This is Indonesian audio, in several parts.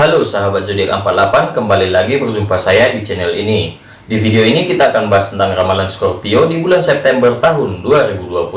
Halo sahabat zodiak 48, kembali lagi berjumpa saya di channel ini. Di video ini kita akan bahas tentang ramalan Scorpio di bulan September tahun 2020.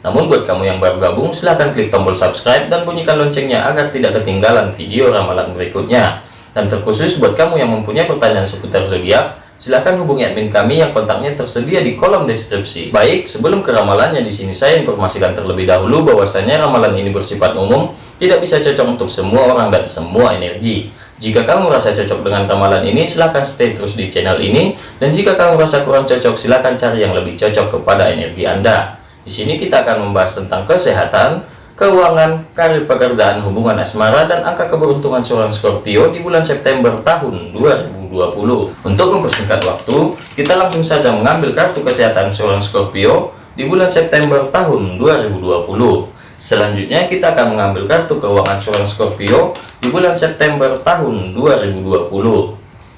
Namun buat kamu yang baru gabung, silahkan klik tombol subscribe dan bunyikan loncengnya agar tidak ketinggalan video ramalan berikutnya. Dan terkhusus buat kamu yang mempunyai pertanyaan seputar zodiak, silahkan hubungi admin kami yang kontaknya tersedia di kolom deskripsi. Baik, sebelum ke ramalannya di sini saya informasikan terlebih dahulu bahwasanya ramalan ini bersifat umum, tidak bisa cocok untuk semua orang dan semua energi. Jika kamu merasa cocok dengan ramalan ini, silahkan stay terus di channel ini. Dan jika kamu merasa kurang cocok, silahkan cari yang lebih cocok kepada energi Anda. Di sini kita akan membahas tentang kesehatan, keuangan, karir pekerjaan, hubungan asmara, dan angka keberuntungan seorang Scorpio di bulan September tahun 2020. Untuk mempersingkat waktu, kita langsung saja mengambil kartu kesehatan seorang Scorpio di bulan September tahun 2020. Selanjutnya kita akan mengambil kartu keuangan seorang Scorpio di bulan September tahun 2020.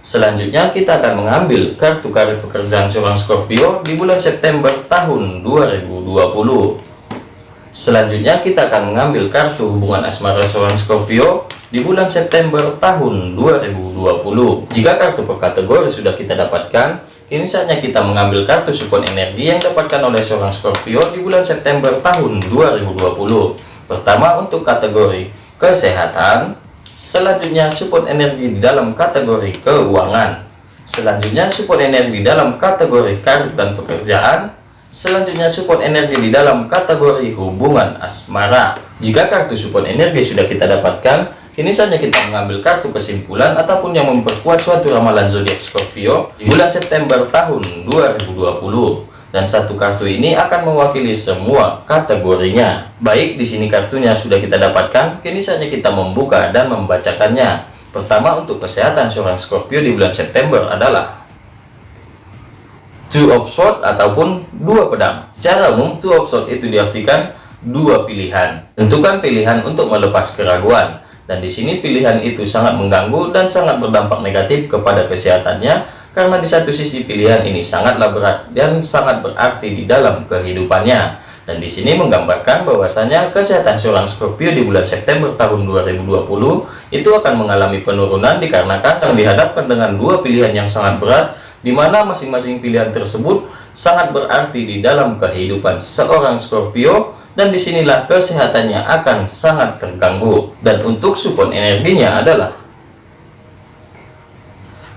Selanjutnya kita akan mengambil kartu karir pekerjaan seorang Scorpio di bulan September tahun 2020. Selanjutnya kita akan mengambil kartu hubungan asmara seorang Scorpio di bulan September tahun 2020. Jika kartu per kategori sudah kita dapatkan, Kini saatnya kita mengambil kartu support energi yang dapatkan oleh seorang Scorpio di bulan September tahun 2020. Pertama untuk kategori kesehatan, selanjutnya support energi di dalam kategori keuangan, selanjutnya support energi dalam kategori karir dan pekerjaan, selanjutnya support energi di dalam kategori hubungan asmara. Jika kartu support energi sudah kita dapatkan, Kini saatnya kita mengambil kartu kesimpulan ataupun yang memperkuat suatu ramalan zodiak Scorpio di bulan September tahun 2020. Dan satu kartu ini akan mewakili semua kategorinya. Baik, di sini kartunya sudah kita dapatkan, kini saatnya kita membuka dan membacakannya. Pertama untuk kesehatan seorang Scorpio di bulan September adalah Two of Swords ataupun dua pedang. Secara umum, Two of Swords itu diartikan dua pilihan. Tentukan pilihan untuk melepas keraguan dan di sini pilihan itu sangat mengganggu dan sangat berdampak negatif kepada kesehatannya karena di satu sisi pilihan ini sangatlah berat dan sangat berarti di dalam kehidupannya. Dan di sini menggambarkan bahwasanya kesehatan seorang Scorpio di bulan September tahun 2020 itu akan mengalami penurunan dikarenakan akan dihadapkan dengan dua pilihan yang sangat berat di mana masing-masing pilihan tersebut sangat berarti di dalam kehidupan seorang Scorpio dan di sinilah kesehatannya akan sangat terganggu. Dan untuk support energinya adalah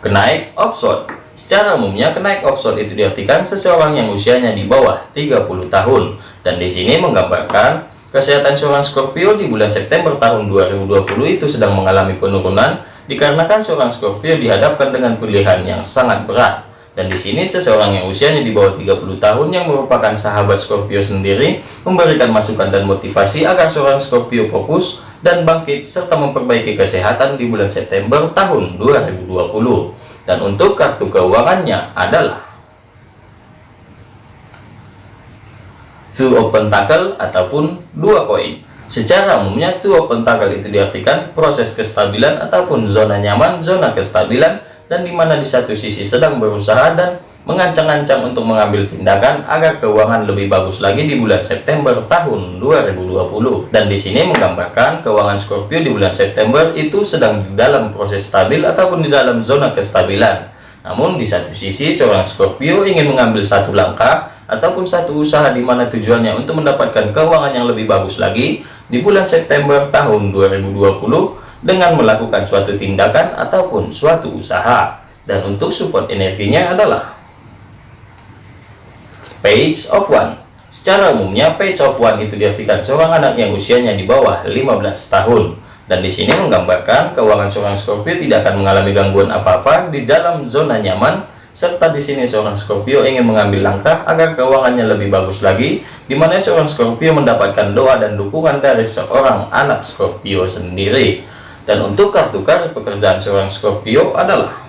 kenaik offshore secara umumnya kenaik offshore itu diartikan seseorang yang usianya di bawah 30 tahun. Dan di sini menggambarkan kesehatan seorang Scorpio di bulan September tahun 2020 itu sedang mengalami penurunan dikarenakan seorang Scorpio dihadapkan dengan pilihan yang sangat berat dan di sini seseorang yang usianya di bawah 30 tahun yang merupakan sahabat Scorpio sendiri memberikan masukan dan motivasi agar seorang Scorpio fokus dan bangkit serta memperbaiki kesehatan di bulan September tahun 2020. Dan untuk kartu keuangannya adalah Two of Pentacle ataupun dua koin. Secara umumnya Two of Pentacle itu diartikan proses kestabilan ataupun zona nyaman, zona kestabilan dan di mana di satu sisi sedang berusaha dan mengancang-ancang untuk mengambil tindakan agar keuangan lebih bagus lagi di bulan September tahun 2020 dan di sini menggambarkan keuangan Scorpio di bulan September itu sedang di dalam proses stabil ataupun di dalam zona kestabilan. Namun di satu sisi seorang Scorpio ingin mengambil satu langkah ataupun satu usaha di mana tujuannya untuk mendapatkan keuangan yang lebih bagus lagi di bulan September tahun 2020 dengan melakukan suatu tindakan ataupun suatu usaha. Dan untuk support energinya adalah page of one. Secara umumnya page of one itu diartikan seorang anak yang usianya di bawah 15 tahun. Dan di sini menggambarkan keuangan seorang Scorpio tidak akan mengalami gangguan apa-apa di dalam zona nyaman serta di sini seorang Scorpio ingin mengambil langkah agar keuangannya lebih bagus lagi di mana seorang Scorpio mendapatkan doa dan dukungan dari seorang anak Scorpio sendiri dan untuk kartu karir pekerjaan seorang Scorpio adalah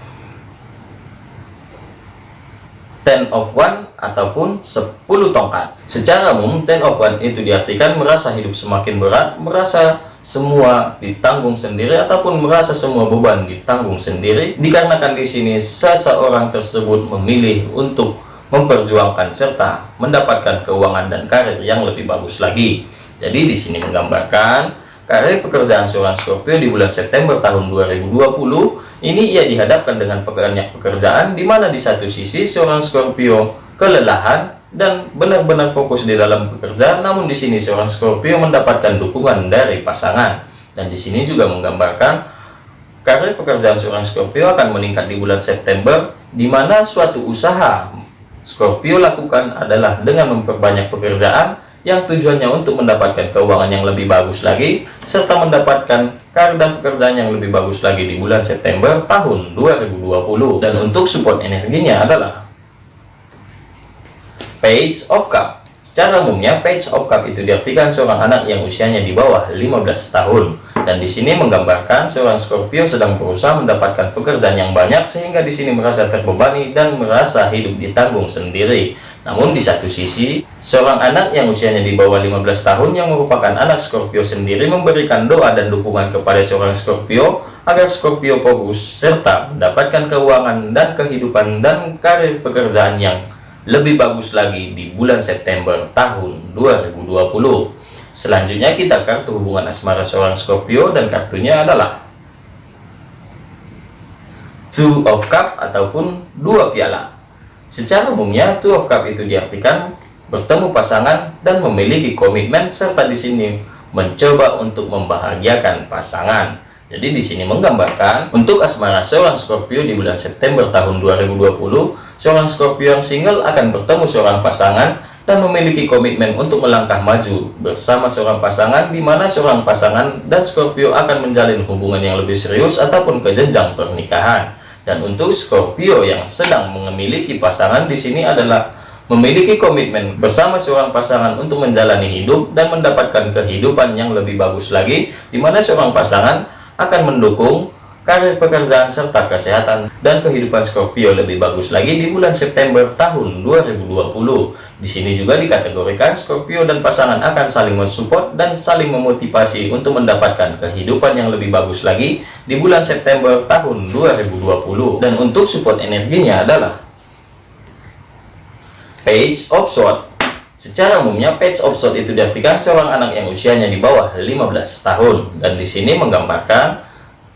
Ten of One ataupun 10 tongkat. Secara umum, Ten of One itu diartikan merasa hidup semakin berat, merasa semua ditanggung sendiri ataupun merasa semua beban ditanggung sendiri. Dikarenakan di sini seseorang tersebut memilih untuk memperjuangkan serta mendapatkan keuangan dan karir yang lebih bagus lagi. Jadi di sini menggambarkan karir pekerjaan seorang Scorpio di bulan September tahun 2020 ini ia dihadapkan dengan banyak pekerjaan di mana di satu sisi seorang Scorpio kelelahan dan benar-benar fokus di dalam pekerjaan namun di sini seorang Scorpio mendapatkan dukungan dari pasangan. Dan di sini juga menggambarkan karir pekerjaan seorang Scorpio akan meningkat di bulan September di mana suatu usaha Scorpio lakukan adalah dengan memperbanyak pekerjaan yang tujuannya untuk mendapatkan keuangan yang lebih bagus lagi serta mendapatkan karir dan pekerjaan yang lebih bagus lagi di bulan September tahun 2020 dan untuk support energinya adalah Page of Cup. Secara umumnya Page of Cup itu diartikan seorang anak yang usianya di bawah 15 tahun. Dan di sini menggambarkan seorang Scorpio sedang berusaha mendapatkan pekerjaan yang banyak sehingga di sini merasa terbebani dan merasa hidup ditanggung sendiri namun di satu sisi, seorang anak yang usianya di bawah 15 tahun yang merupakan anak Scorpio sendiri memberikan doa dan dukungan kepada seorang Scorpio agar Scorpio fokus serta mendapatkan keuangan dan kehidupan dan karir pekerjaan yang lebih bagus lagi di bulan September tahun 2020. Selanjutnya kita kartu hubungan asmara seorang Scorpio dan kartunya adalah Two of Cup ataupun dua piala. Secara umumnya, two of cup itu diartikan bertemu pasangan dan memiliki komitmen serta di sini mencoba untuk membahagiakan pasangan. Jadi di sini menggambarkan untuk asmara seorang Scorpio di bulan September tahun 2020, seorang Scorpio yang single akan bertemu seorang pasangan dan memiliki komitmen untuk melangkah maju bersama seorang pasangan di mana seorang pasangan dan Scorpio akan menjalin hubungan yang lebih serius ataupun ke jenjang pernikahan. Dan untuk Scorpio yang sedang memiliki pasangan di sini adalah memiliki komitmen bersama seorang pasangan untuk menjalani hidup dan mendapatkan kehidupan yang lebih bagus lagi, di mana seorang pasangan akan mendukung karir pekerjaan serta kesehatan dan kehidupan Scorpio lebih bagus lagi di bulan September tahun 2020. Di sini juga dikategorikan Scorpio dan pasangan akan saling mensupport dan saling memotivasi untuk mendapatkan kehidupan yang lebih bagus lagi di bulan September tahun 2020. Dan untuk support energinya adalah Page of Swords. Secara umumnya Page of Swords itu diartikan seorang anak yang usianya di bawah 15 tahun dan di sini menggambarkan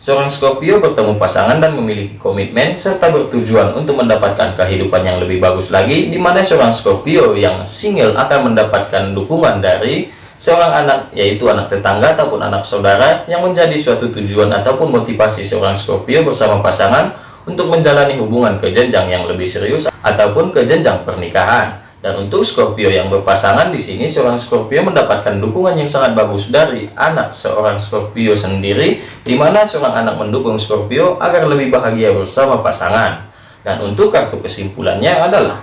Seorang Scorpio bertemu pasangan dan memiliki komitmen serta bertujuan untuk mendapatkan kehidupan yang lebih bagus lagi, di mana seorang Scorpio yang single akan mendapatkan dukungan dari seorang anak, yaitu anak tetangga ataupun anak saudara, yang menjadi suatu tujuan ataupun motivasi seorang Scorpio bersama pasangan untuk menjalani hubungan ke jenjang yang lebih serius ataupun ke jenjang pernikahan. Dan untuk Scorpio yang berpasangan di sini, seorang Scorpio mendapatkan dukungan yang sangat bagus dari anak seorang Scorpio sendiri, di mana seorang anak mendukung Scorpio agar lebih bahagia bersama pasangan. Dan untuk kartu kesimpulannya adalah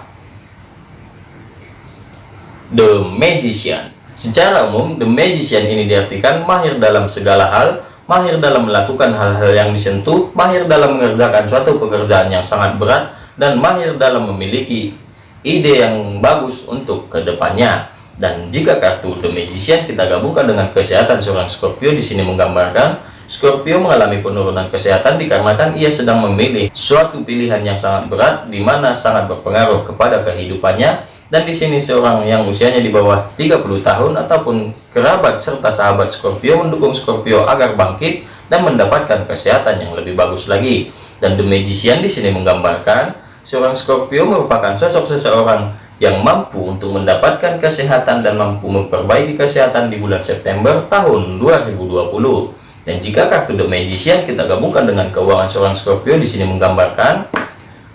The Magician. Secara umum, The Magician ini diartikan mahir dalam segala hal, mahir dalam melakukan hal-hal yang disentuh, mahir dalam mengerjakan suatu pekerjaan yang sangat berat, dan mahir dalam memiliki ide yang bagus untuk ke depannya. Dan jika kartu The Magician kita gabungkan dengan kesehatan seorang Scorpio di sini menggambarkan Scorpio mengalami penurunan kesehatan dikarenakan ia sedang memilih suatu pilihan yang sangat berat di mana sangat berpengaruh kepada kehidupannya dan di sini seorang yang usianya di bawah 30 tahun ataupun kerabat serta sahabat Scorpio mendukung Scorpio agar bangkit dan mendapatkan kesehatan yang lebih bagus lagi dan The Magician di sini menggambarkan Seorang Scorpio merupakan sosok seseorang yang mampu untuk mendapatkan kesehatan dan mampu memperbaiki kesehatan di bulan September tahun 2020. Dan jika kartu The Magician kita gabungkan dengan keuangan seorang Scorpio di sini menggambarkan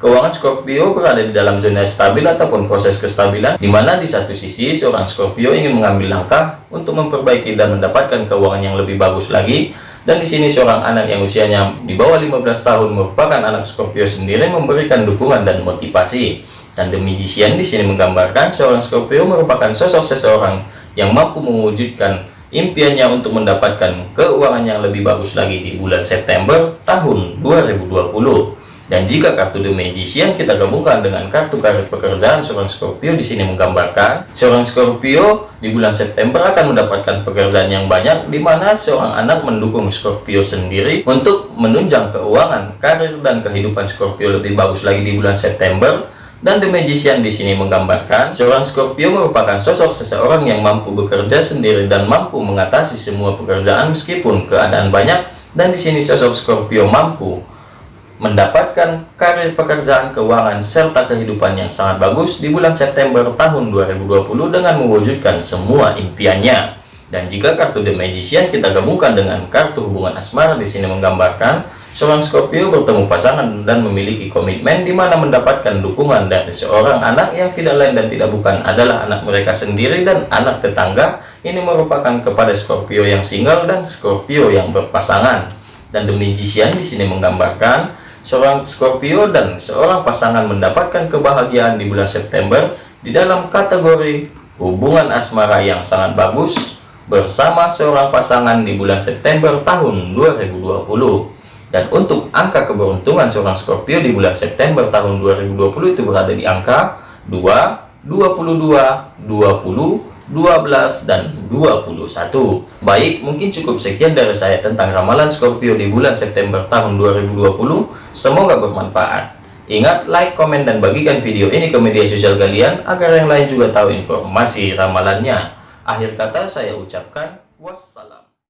keuangan Scorpio berada di dalam zona stabil ataupun proses kestabilan di mana di satu sisi seorang Scorpio ingin mengambil langkah untuk memperbaiki dan mendapatkan keuangan yang lebih bagus lagi dan di sini seorang anak yang usianya di bawah 15 tahun merupakan anak Scorpio sendiri memberikan dukungan dan motivasi. Dan The Magician di sini menggambarkan seorang Scorpio merupakan sosok seseorang yang mampu mewujudkan impiannya untuk mendapatkan keuangan yang lebih bagus lagi di bulan September tahun 2020. Dan jika kartu The Magician kita gabungkan dengan kartu karir pekerjaan seorang Scorpio di sini menggambarkan seorang Scorpio di bulan September akan mendapatkan pekerjaan yang banyak di mana seorang anak mendukung Scorpio sendiri untuk menunjang keuangan, karir dan kehidupan Scorpio lebih bagus lagi di bulan September Dan The Magician di sini menggambarkan seorang Scorpio merupakan sosok seseorang yang mampu bekerja sendiri dan mampu mengatasi semua pekerjaan meskipun keadaan banyak. Dan di sini sosok Scorpio mampu mendapatkan karir pekerjaan keuangan serta kehidupan yang sangat bagus di bulan September tahun 2020 dengan mewujudkan semua impiannya. Dan jika kartu The Magician kita gabungkan dengan kartu hubungan asmara di sini menggambarkan Seorang Scorpio bertemu pasangan dan memiliki komitmen di mana mendapatkan dukungan dari seorang anak yang tidak lain dan tidak bukan adalah anak mereka sendiri dan anak tetangga. Ini merupakan kepada Scorpio yang single dan Scorpio yang berpasangan. Dan The Magician di sini menggambarkan seorang Scorpio dan seorang pasangan mendapatkan kebahagiaan di bulan September di dalam kategori hubungan asmara yang sangat bagus bersama seorang pasangan di bulan September tahun 2020. Dan untuk angka keberuntungan seorang Scorpio di bulan September tahun 2020 itu berada di angka 2, 22, 20, 12, dan 21. Baik, mungkin cukup sekian dari saya tentang ramalan Scorpio di bulan September tahun 2020. Semoga bermanfaat. Ingat, like, komen, dan bagikan video ini ke media sosial kalian agar yang lain juga tahu informasi ramalannya. Akhir kata saya ucapkan wassalam.